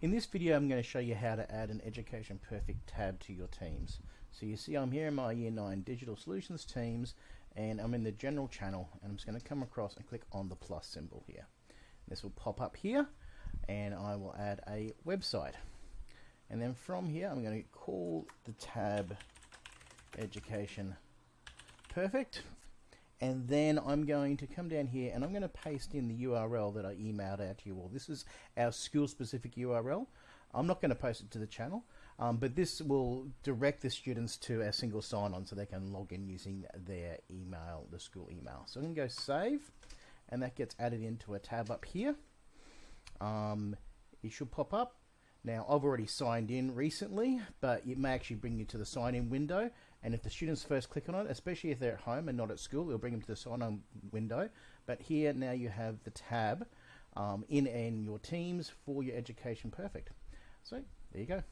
In this video I'm going to show you how to add an Education Perfect tab to your teams. So you see I'm here in my Year 9 Digital Solutions teams and I'm in the general channel and I'm just going to come across and click on the plus symbol here. This will pop up here and I will add a website. And then from here I'm going to call the tab Education Perfect and then I'm going to come down here and I'm going to paste in the URL that I emailed out to you all. This is our school specific URL. I'm not going to post it to the channel, um, but this will direct the students to our single sign-on so they can log in using their email, the school email. So I'm going to go save, and that gets added into a tab up here. Um, it should pop up. Now, I've already signed in recently, but it may actually bring you to the sign-in window. And if the students first click on it, especially if they're at home and not at school, it'll bring them to the sign-on window. But here now you have the tab um, in, in your teams for your Education Perfect. So there you go.